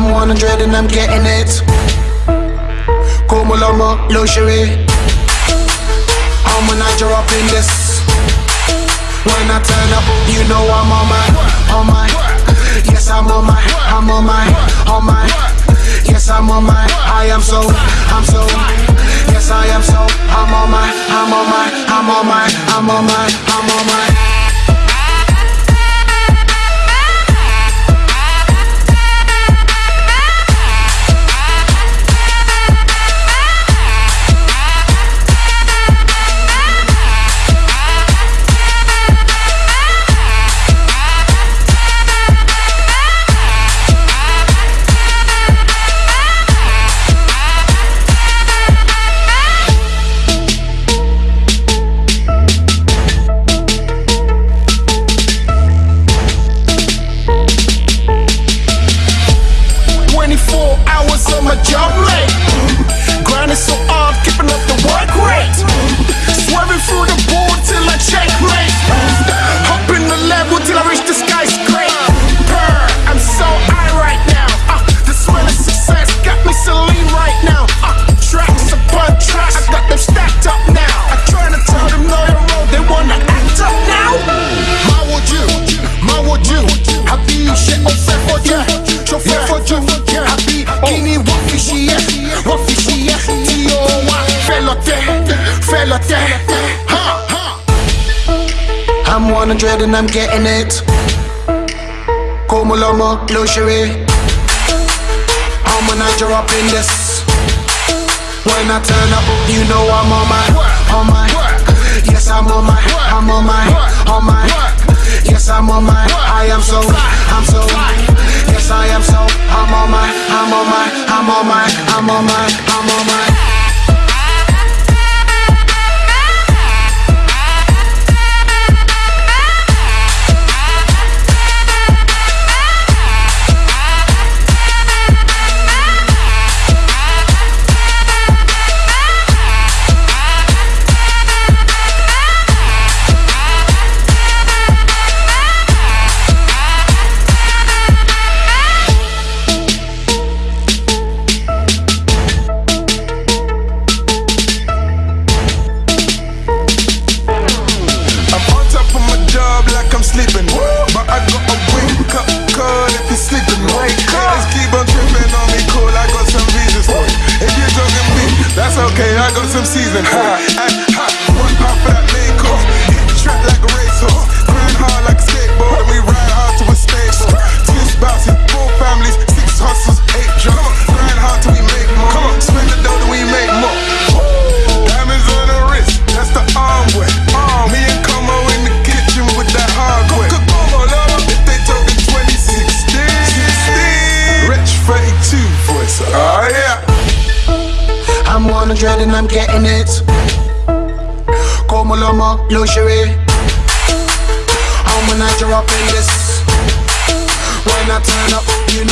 I'm 100 and I'm getting it. Como lomo, luxury. I'm a Niger up in this. When I turn up, you know I'm on my, on my. Yes, I'm on my, I'm on my, on my. Yes, I'm on my. I am so, I'm so. Yes, I am so. I'm on my, I'm on my, I'm on my, I'm on my, I'm on my. I'm 100 and I'm getting it. Como luxury. I'm a Niger up in this. When I turn up, you know I'm on my, on my. Yes, I'm on my, I'm on my, on my. Yes, I'm on my. I am so, I'm so. Yes, I am so. I'm on my, I'm on my, I'm on my, I'm on my, I'm on my. Okay, I got some season for 100 and I'm getting it. Como lomo, luxury. I'm a Niger up in this. When I turn up, you know